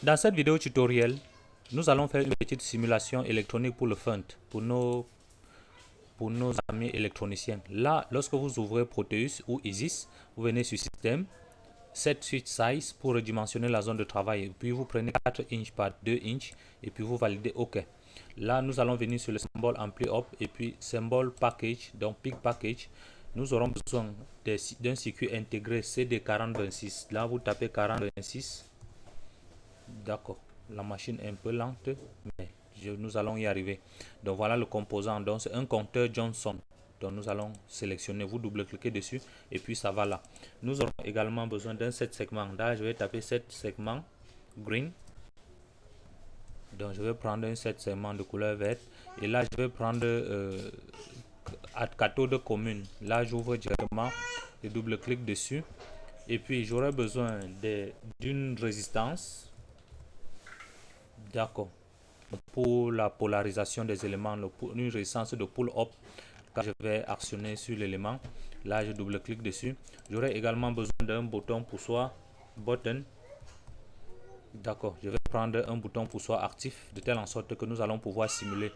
Dans cette vidéo tutoriel, nous allons faire une petite simulation électronique pour le fun, pour nos, pour nos amis électroniciens. Là, lorsque vous ouvrez Proteus ou Isis, vous venez sur Système, Set Switch Size pour redimensionner la zone de travail. Puis vous prenez 4 inches par 2 inches et puis vous validez OK. Là, nous allons venir sur le symbole Ampli Up et puis symbole Package, donc Pick Package. Nous aurons besoin d'un circuit intégré CD4026. Là, vous tapez 4026 D'accord. La machine est un peu lente, mais nous allons y arriver. Donc voilà le composant. Donc c'est un compteur Johnson. Donc nous allons sélectionner, vous double-cliquez dessus et puis ça va là. Nous aurons également besoin d'un 7 segments. Là, je vais taper 7 segments green. Donc je vais prendre un 7 segments de couleur verte. Et là, je vais prendre euh, cathode commune. Là, j'ouvre directement et double-clic dessus. Et puis j'aurai besoin d'une résistance D'accord. Pour la polarisation des éléments, une résistance de pull-up, quand je vais actionner sur l'élément, là je double-clique dessus. J'aurai également besoin d'un bouton poussoir, button. D'accord, je vais prendre un bouton poussoir actif de telle en sorte que nous allons pouvoir simuler.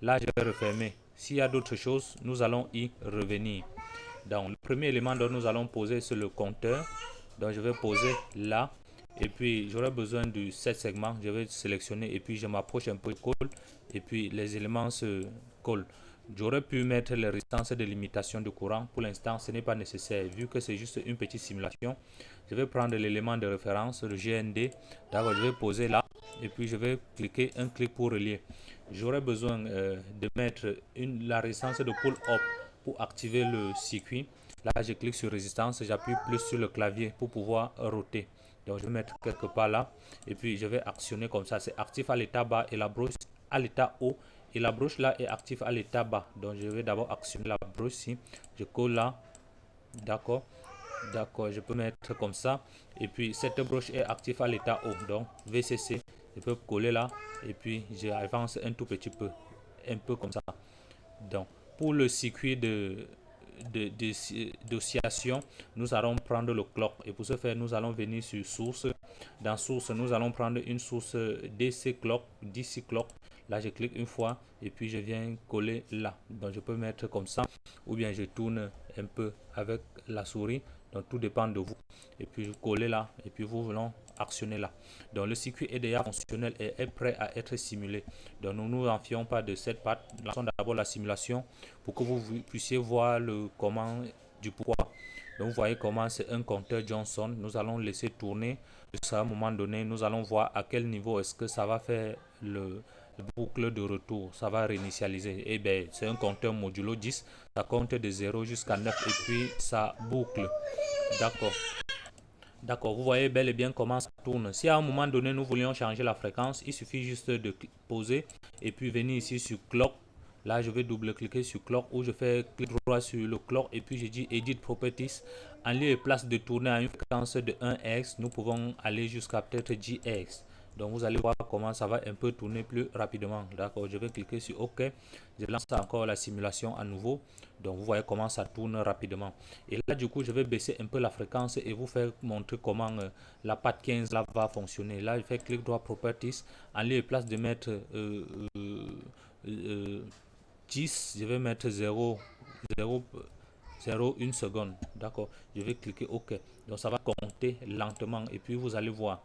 Là, je vais refermer. S'il y a d'autres choses, nous allons y revenir. Donc, le premier élément dont nous allons poser, c'est le compteur. Donc, je vais poser là et puis j'aurai besoin de 7 segments. Je vais sélectionner et puis je m'approche un peu colle et puis les éléments se collent. J'aurais pu mettre les résistances de limitation de courant. Pour l'instant ce n'est pas nécessaire. Vu que c'est juste une petite simulation je vais prendre l'élément de référence le GND d'accord je vais poser là et puis je vais cliquer un clic pour relier. J'aurai besoin euh, de mettre la résistance de pull up pour activer le circuit. Là je clique sur résistance. J'appuie plus sur le clavier pour pouvoir roter donc, je vais mettre quelque part là. Et puis, je vais actionner comme ça. C'est actif à l'état bas et la broche à l'état haut. Et la broche là est active à l'état bas. Donc, je vais d'abord actionner la broche ici. Je colle là. D'accord. D'accord. Je peux mettre comme ça. Et puis, cette broche est active à l'état haut. Donc, VCC. Je peux coller là. Et puis, j'avance un tout petit peu. Un peu comme ça. Donc, pour le circuit de d'oscillation, nous allons prendre le clock. Et pour ce faire, nous allons venir sur source. Dans source, nous allons prendre une source DC clock, DC clock. Là, je clique une fois et puis je viens coller là. Donc, je peux mettre comme ça ou bien je tourne un peu avec la souris. Donc, tout dépend de vous. Et puis, je colle là et puis vous voulons actionner là. Donc le circuit est déjà fonctionnel et est prêt à être simulé. Donc nous nous enfions pas de cette patte. Lançons d'abord la simulation pour que vous puissiez voir le comment du poids. Donc vous voyez comment c'est un compteur Johnson. Nous allons laisser tourner. Jusqu'à un moment donné, nous allons voir à quel niveau est-ce que ça va faire le, boucle de retour. Ça va réinitialiser. Et eh bien, c'est un compteur modulo 10. Ça compte de 0 jusqu'à 9 et puis ça boucle. D'accord. D'accord, vous voyez bel et bien comment ça tourne. Si à un moment donné, nous voulions changer la fréquence, il suffit juste de poser et puis venir ici sur Clock. Là, je vais double-cliquer sur Clock ou je fais clic droit sur le Clock et puis je dis Edit Properties. En lieu et place de tourner à une fréquence de 1x, nous pouvons aller jusqu'à peut-être GX. Donc vous allez voir comment ça va un peu tourner plus rapidement. D'accord, je vais cliquer sur OK. Je lance encore la simulation à nouveau. Donc vous voyez comment ça tourne rapidement. Et là du coup, je vais baisser un peu la fréquence et vous faire montrer comment euh, la patte 15 là va fonctionner. Là, je fais clic droit Properties. En lieu place de mettre 10, euh, euh, je vais mettre 0, 0, 0 1 seconde. D'accord, je vais cliquer OK. Donc ça va compter lentement et puis vous allez voir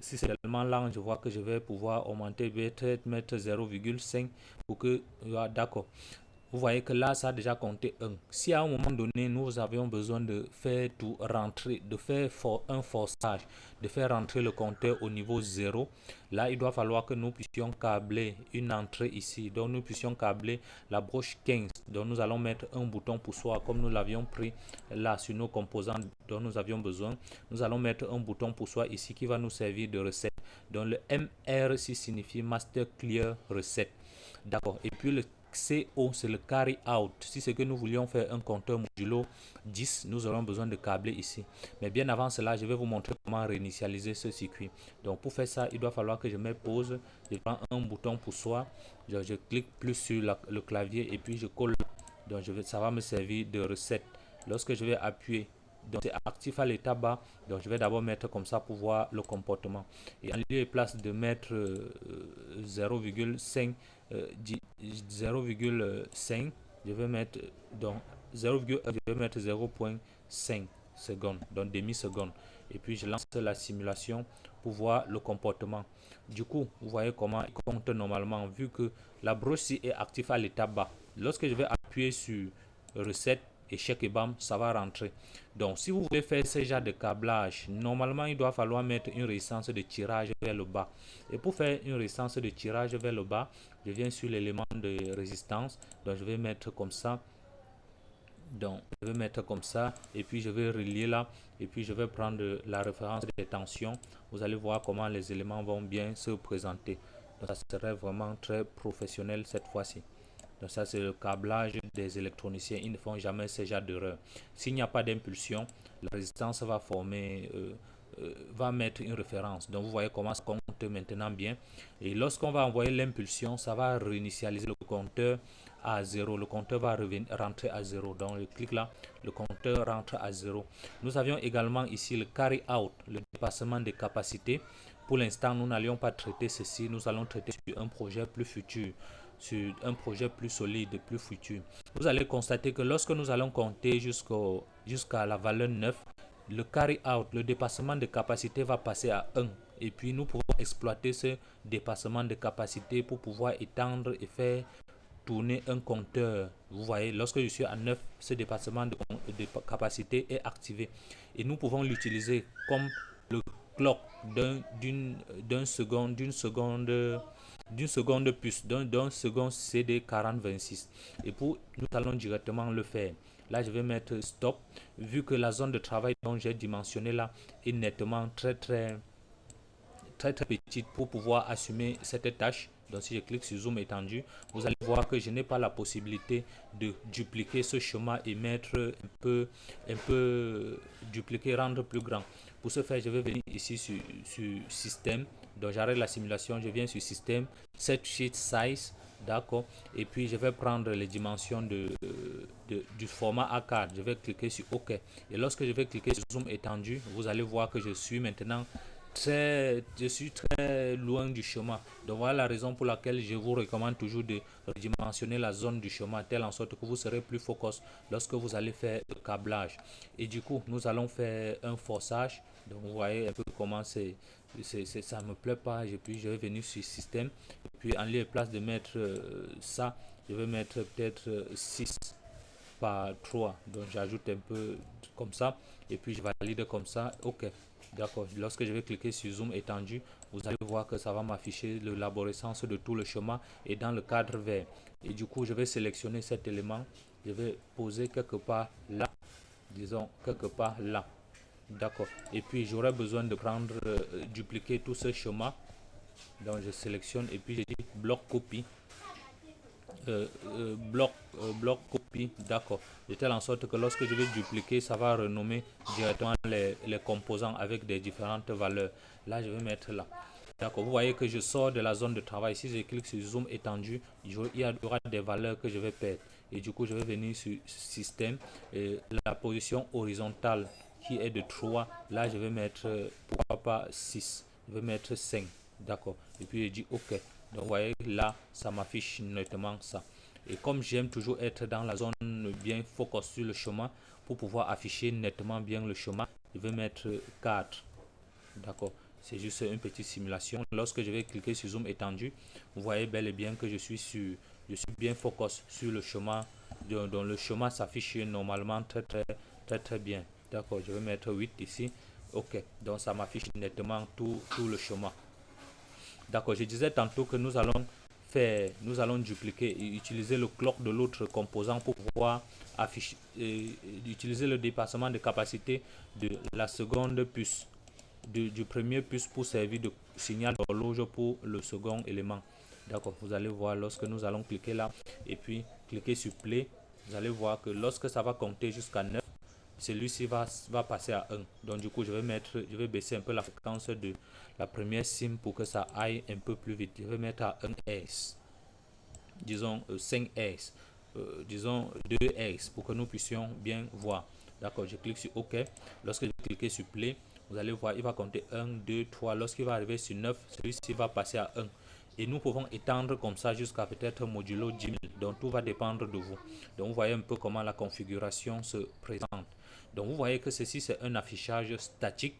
si c'est tellement lent, je vois que je vais pouvoir augmenter, peut-être mettre 0,5 pour que, d'accord. Vous voyez que là, ça a déjà compté 1. Si à un moment donné, nous avions besoin de faire tout rentrer, de faire un forçage, de faire rentrer le compteur au niveau 0, là, il doit falloir que nous puissions câbler une entrée ici. Donc, nous puissions câbler la broche 15. Donc, nous allons mettre un bouton poussoir comme nous l'avions pris là sur nos composants dont nous avions besoin. Nous allons mettre un bouton poussoir ici qui va nous servir de recette. Donc, le MRC signifie Master Clear Reset. D'accord. Et puis, le CO, c'est le carry out. Si c'est que nous voulions faire un compteur modulo 10, nous aurons besoin de câbler ici. Mais bien avant cela, je vais vous montrer comment réinitialiser ce circuit. Donc pour faire ça, il doit falloir que je mette pause. Je prends un bouton pour soi. Je, clique plus sur le clavier et puis je colle. Donc ça va me servir de recette. Lorsque je vais appuyer donc c'est actif à l'état bas. Donc je vais d'abord mettre comme ça pour voir le comportement. Et en lieu et place de mettre 0,5, euh, 0,5, euh, je vais mettre donc 0, je vais mettre 0.5 secondes, donc demi seconde. Et puis je lance la simulation pour voir le comportement. Du coup, vous voyez comment il compte normalement vu que la broche est active à l'état bas. Lorsque je vais appuyer sur recette, échec et bam, ça va rentrer. Donc, si vous voulez faire ce genre de câblage, normalement, il doit falloir mettre une résistance de tirage vers le bas. Et pour faire une résistance de tirage vers le bas, je viens sur l'élément de résistance. Donc, je vais mettre comme ça. Donc, je vais mettre comme ça et puis je vais relier là et puis je vais prendre la référence des tensions. Vous allez voir comment les éléments vont bien se présenter. Donc, ça serait vraiment très professionnel cette fois-ci. Donc ça, c'est le câblage des électroniciens. Ils ne font jamais ce genre d'erreur. S'il n'y a pas d'impulsion, la résistance va former, euh, euh, va mettre une référence. Donc vous voyez comment ça compte maintenant bien. Et lorsqu'on va envoyer l'impulsion, ça va réinitialiser le compteur à 0. Le compteur va revenir, rentrer à 0. Donc je clique là, le compteur rentre à 0. Nous avions également ici le carry out, le dépassement des capacités. Pour l'instant, nous n'allions pas traiter ceci. Nous allons traiter sur un projet plus futur sur un projet plus solide, plus futur. Vous allez constater que lorsque nous allons compter jusqu'à la valeur 9, le carry out, le dépassement de capacité va passer à 1. Et puis nous pouvons exploiter ce dépassement de capacité pour pouvoir étendre et faire tourner un compteur. Vous voyez, lorsque je suis à 9, ce dépassement de, capacité est activé. Et nous pouvons l'utiliser comme le clock d'une seconde, d'une seconde d'une seconde puce, d'un second CD 4026. Et pour nous allons directement le faire. Là, je vais mettre stop. Vu que la zone de travail dont j'ai dimensionné là est nettement très très très très petite pour pouvoir assumer cette tâche. Donc si je clique sur zoom étendu, vous allez voir que je n'ai pas la possibilité de dupliquer ce schéma et mettre un peu, un peu dupliquer, rendre plus grand. Pour ce faire, je vais venir ici sur, sur système, donc j'arrête la simulation, je viens sur système, set sheet size, d'accord, et puis je vais prendre les dimensions de, du format A4, je vais cliquer sur OK. Et lorsque je vais cliquer sur zoom étendu, vous allez voir que je suis maintenant très, je suis très loin du chemin. Donc voilà la raison pour laquelle je vous recommande toujours de redimensionner la zone du chemin, telle en sorte que vous serez plus focus lorsque vous allez faire le câblage. Et du coup, nous allons faire un forçage. Donc vous voyez un peu comment c'est ça me plaît pas puis je vais venir sur système et puis en lieu place de mettre euh, ça je vais mettre peut-être 6 euh, par 3 donc j'ajoute un peu comme ça et puis je valide comme ça ok d'accord lorsque je vais cliquer sur zoom étendu vous allez voir que ça va m'afficher l'arborescence de tout le chemin et dans le cadre vert et du coup je vais sélectionner cet élément je vais poser quelque part là disons quelque part là D'accord. Et puis j'aurai besoin de prendre, euh, dupliquer tout ce schéma. Donc je sélectionne et puis je dis bloc copie. Euh, euh, bloc, bloc copie, d'accord. De telle en sorte que lorsque je vais dupliquer, ça va renommer directement les, les composants avec des différentes valeurs. Là, je vais mettre là. D'accord, vous voyez que je sors de la zone de travail. Si je clique sur zoom étendu, il y aura des valeurs que je vais perdre. Et du coup, je vais venir sur système et la position horizontale qui est de 3. Là, je vais mettre, pourquoi pas 6. Je vais mettre 5. D'accord. Et puis, je dis OK. Donc, vous voyez, là, ça m'affiche nettement ça. Et comme j'aime toujours être dans la zone bien focus sur le chemin, pour pouvoir afficher nettement bien le chemin, je vais mettre 4. D'accord. C'est juste une petite simulation. Lorsque je vais cliquer sur zoom étendu, vous voyez bel et bien que je suis sur, je suis bien focus sur le chemin. Donc le chemin s'affiche normalement très très très très bien. D'accord, je vais mettre 8 ici. Ok, donc ça m'affiche nettement tout, tout le chemin. D'accord, je disais tantôt que nous allons faire, nous allons dupliquer et utiliser le clock de l'autre composant pour pouvoir afficher, et, utiliser le dépassement de capacité de la seconde puce, du, du premier puce pour servir de signal d'horloge pour le second élément. D'accord, vous allez voir lorsque nous allons cliquer là et puis cliquer sur play, vous allez voir que lorsque ça va compter jusqu'à 9, celui-ci va, passer à 1. Donc du coup, je vais mettre, je vais baisser un peu la fréquence de la première sim pour que ça aille un peu plus vite. Je vais mettre à 1S. Disons 5S. Euh, euh, disons 2S pour que nous puissions bien voir. D'accord, je clique sur OK. Lorsque je clique sur Play, vous allez voir, il va compter 1, 2, 3. Lorsqu'il va arriver sur 9, celui-ci va passer à 1. Et nous pouvons étendre comme ça jusqu'à peut-être modulo 10 000. Donc tout va dépendre de vous. Donc vous voyez un peu comment la configuration se présente. Donc vous voyez que ceci c'est un affichage statique.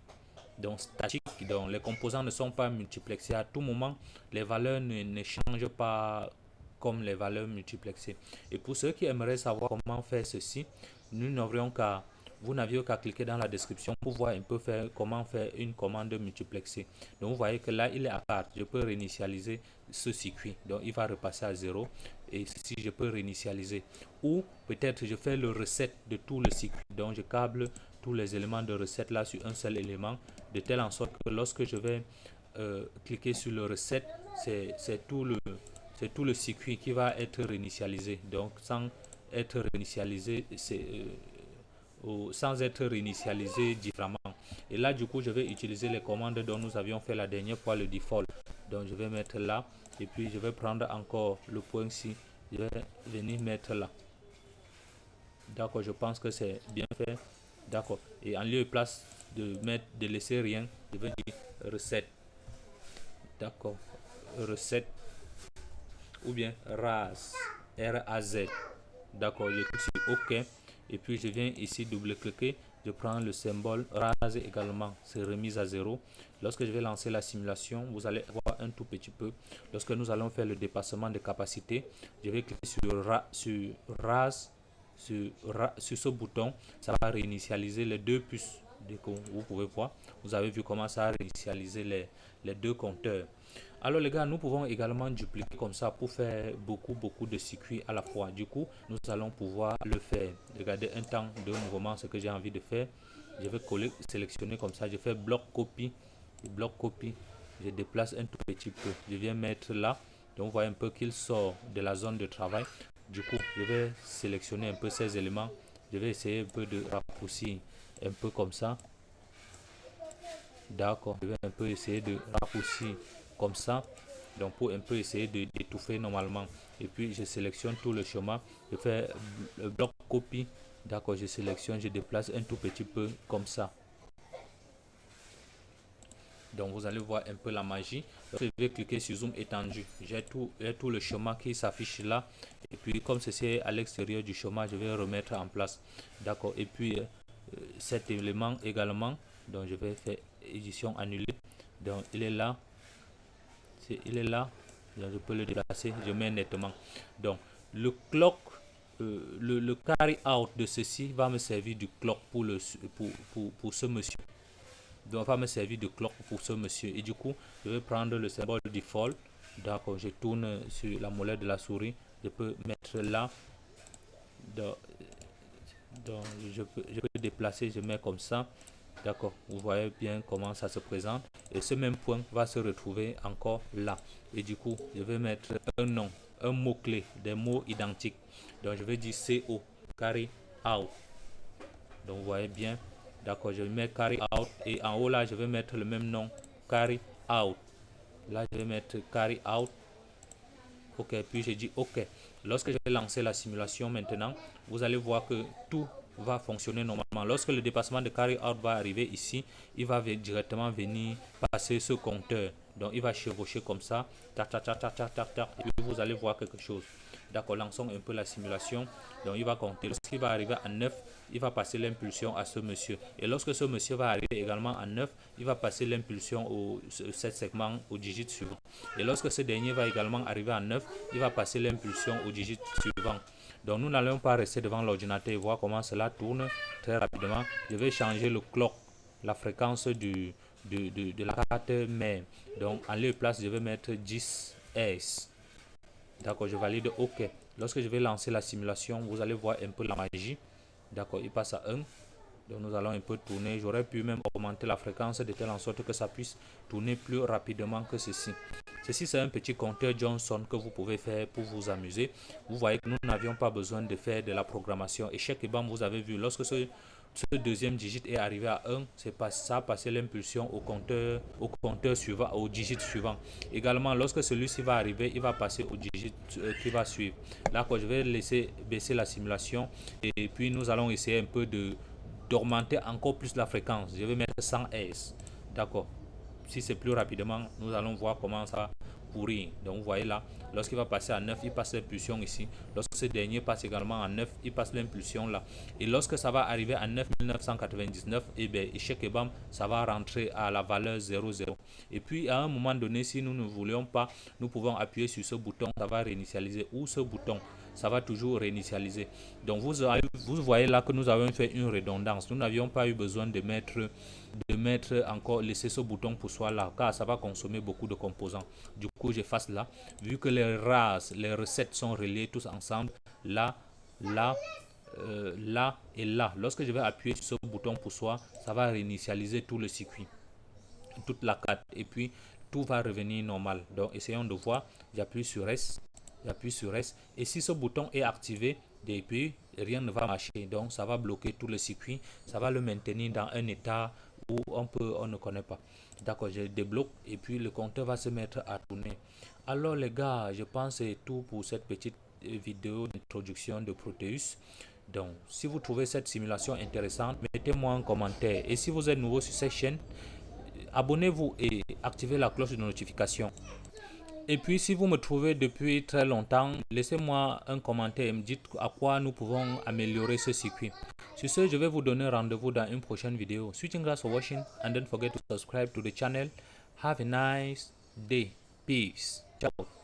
Donc statique, donc les composants ne sont pas multiplexés à tout moment. Les valeurs ne, ne changent pas comme les valeurs multiplexées. Et pour ceux qui aimeraient savoir comment faire ceci, nous n'aurions qu'à vous n'aviez qu'à cliquer dans la description pour voir un peu faire comment faire une commande multiplexée. Donc vous voyez que là il est à part. Je peux réinitialiser ce circuit. Donc il va repasser à 0 et si je peux réinitialiser. Ou peut-être je fais le reset de tout le circuit. Donc je câble tous les éléments de recette là sur un seul élément de telle en sorte que lorsque je vais euh, cliquer sur le reset, c'est tout le c'est tout le circuit qui va être réinitialisé. Donc sans être réinitialisé, c'est euh, sans être réinitialisé différemment. Et là, du coup, je vais utiliser les commandes dont nous avions fait la dernière fois, le default. Donc, je vais mettre là. Et puis, je vais prendre encore le point ici. Je vais venir mettre là. D'accord, je pense que c'est bien fait. D'accord. Et en lieu et place de mettre, de laisser rien, je vais dire recette. D'accord. Recette. Ou bien RAS. R-A-Z. D'accord, je clique sur OK et puis je viens ici double-cliquer, je prends le symbole rase également, c'est remise à zéro. Lorsque je vais lancer la simulation, vous allez voir un tout petit peu. Lorsque nous allons faire le dépassement de capacité, je vais cliquer sur, ra, sur rase, sur, ce bouton, ça va réinitialiser les deux puces. Vous pouvez voir, vous avez vu comment ça a réinitialisé les deux compteurs. Alors les gars, nous pouvons également dupliquer comme ça pour faire beaucoup beaucoup de circuits à la fois. Du coup, nous allons pouvoir le faire. Regardez un temps de mouvement, ce que j'ai envie de faire. Je vais coller, sélectionner comme ça. Je fais bloc copie, bloc copie. Je déplace un tout petit peu. Je viens mettre là. Donc vous voyez un peu qu'il sort de la zone de travail. Du coup, je vais sélectionner un peu ces éléments. Je vais essayer un peu de raccourcir un peu comme ça. D'accord, je vais un peu essayer de raccourcir comme ça donc pour un peu essayer d'étouffer normalement. Et puis je sélectionne tout le chemin. Je fais bloc copie. D'accord je sélectionne je déplace un tout petit peu comme ça. Donc vous allez voir un peu la magie. Je vais cliquer sur zoom étendu. J'ai tout, tout le chemin qui s'affiche là. Et puis comme c'est à l'extérieur du chemin je vais remettre en place. D'accord et puis euh, cet élément également donc je vais faire édition annulée. Donc il est là il est là. Je peux le déplacer je mets nettement. Donc le clock euh, le, carry out de ceci va me servir du clock pour le pour, pour, ce monsieur. Donc va me servir de clock pour ce monsieur. Et du coup je vais prendre le symbole default. D'accord je tourne sur la molette de la souris. Je peux mettre là. Donc, donc je, peux, je peux déplacer je mets comme ça D'accord, vous voyez bien comment ça se présente. Et ce même point va se retrouver encore là. Et du coup, je vais mettre un nom, un mot-clé, des mots identiques. Donc, je vais dire CO, carry out. Donc, vous voyez bien. D'accord, je mettre carry out. Et en haut là, je vais mettre le même nom, carry out. Là, je vais mettre carry out. OK, puis j'ai dit OK. Lorsque je vais lancer la simulation maintenant, vous allez voir que tout va fonctionner normalement. Lorsque le dépassement de carry out va arriver ici, il va directement venir passer ce compteur. Donc il va chevaucher comme ça, tac, tac, tac, tac, tac, tac, et puis vous allez voir quelque chose. D'accord, lançons un peu la simulation. Donc il va compter. Lorsqu'il va arriver à 9, il va passer l'impulsion à ce monsieur. Et lorsque ce monsieur va arriver également à 9, il va passer l'impulsion au 7 segment au digit suivant. Et lorsque ce dernier va également arriver à 9, il va passer l'impulsion au digit suivant. Donc nous n'allons pas rester devant l'ordinateur et voir comment cela tourne très rapidement. Je vais changer le clock, la fréquence du, de, la carte mais Donc en lieu de place, je vais mettre 10 S. D'accord, je valide OK. Lorsque je vais lancer la simulation, vous allez voir un peu la magie. D'accord, il passe à 1. Nous allons un peu tourner. J'aurais pu même augmenter la fréquence de telle en sorte que ça puisse tourner plus rapidement que ceci. Ceci c'est un petit compteur Johnson que vous pouvez faire pour vous amuser. Vous voyez que nous n'avions pas besoin de faire de la programmation. Et chaque banc, vous avez vu, lorsque ce, ce deuxième digit est arrivé à 1, c'est pas ça a passé l'impulsion au compteur, au compteur suivant, au digit suivant. Également, lorsque celui-ci va arriver, il va passer au digit euh, qui va suivre. Là, quoi, je vais laisser baisser la simulation et puis nous allons essayer un peu de d'augmenter encore plus la fréquence. Je vais mettre 100 S. D'accord. Si c'est plus rapidement, nous allons voir comment ça pourrir. Donc vous voyez là, lorsqu'il va passer à 9, il passe l'impulsion ici. Lorsque ce dernier passe également à 9, il passe l'impulsion là. Et lorsque ça va arriver à 9999, et eh bien, échec et bam, ça va rentrer à la valeur 00. Et puis à un moment donné, si nous ne voulions pas, nous pouvons appuyer sur ce bouton, ça va réinitialiser ou ce bouton ça va toujours réinitialiser. Donc vous, vous voyez là que nous avons fait une redondance. Nous n'avions pas eu besoin de mettre, de mettre encore, laisser ce bouton pour soi là, car ça va consommer beaucoup de composants. Du coup, j'efface là. Vu que les races, les recettes sont reliées tous ensemble, là, là, euh, là et là. Lorsque je vais appuyer sur ce bouton pour soi, ça va réinitialiser tout le circuit, toute la carte. Et puis, tout va revenir normal. Donc, essayons de voir. J'appuie sur S j'appuie sur S. Et si ce bouton est activé depuis rien ne va marcher. Donc ça va bloquer tout le circuit ça va le maintenir dans un état où on peut on ne connaît pas. D'accord je débloque et puis le compteur va se mettre à tourner. Alors les gars je pense c'est tout pour cette petite euh, vidéo d'introduction de Proteus. Donc si vous trouvez cette simulation intéressante mettez-moi un commentaire. Et si vous êtes nouveau sur cette chaîne abonnez-vous et activez la cloche de notification et puis, si vous me trouvez depuis très longtemps, laissez-moi un commentaire et me dites à quoi nous pouvons améliorer ce circuit. Sur ce, je vais vous donner rendez-vous dans une prochaine vidéo. Switching grass for watching and don't forget to subscribe to the channel. Have a nice day. Peace. Ciao.